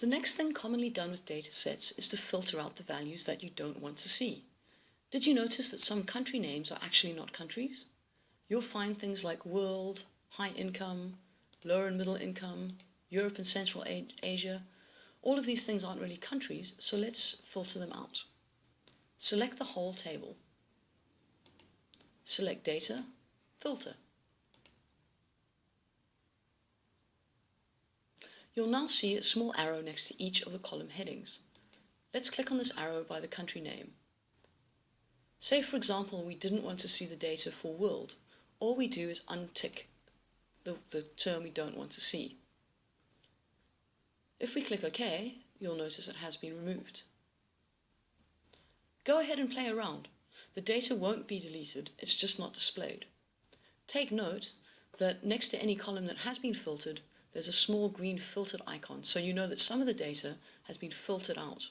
The next thing commonly done with datasets is to filter out the values that you don't want to see. Did you notice that some country names are actually not countries? You'll find things like world, high income, lower and middle income, Europe and Central Asia. All of these things aren't really countries, so let's filter them out. Select the whole table. Select Data, Filter. You'll now see a small arrow next to each of the column headings. Let's click on this arrow by the country name. Say for example we didn't want to see the data for world. All we do is untick the, the term we don't want to see. If we click OK, you'll notice it has been removed. Go ahead and play around. The data won't be deleted, it's just not displayed. Take note that next to any column that has been filtered, there's a small green filtered icon, so you know that some of the data has been filtered out.